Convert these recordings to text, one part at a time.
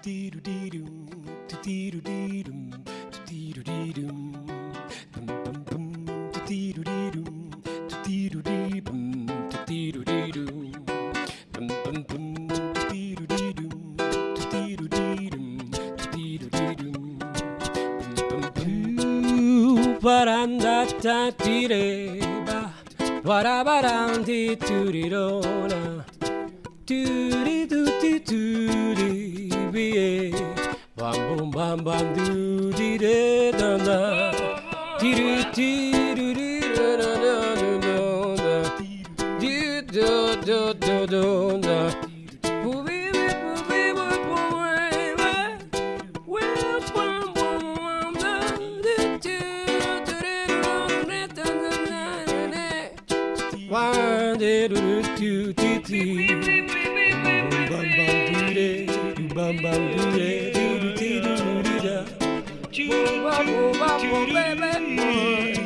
Do-dee-doo-dee-doo-dee-be. Bam bam bam doo dee dee da da. Dee doo dee doo dee da da da da da. Dee do do do do da. One dee doo doo doo dee dee. Bum bum doo dee. Bum Bum bum bum bum baby boy.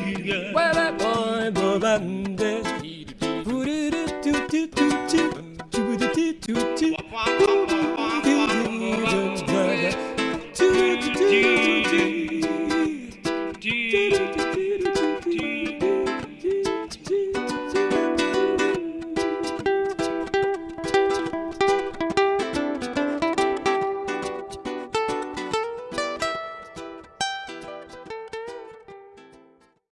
Baby boy, boy bum dee.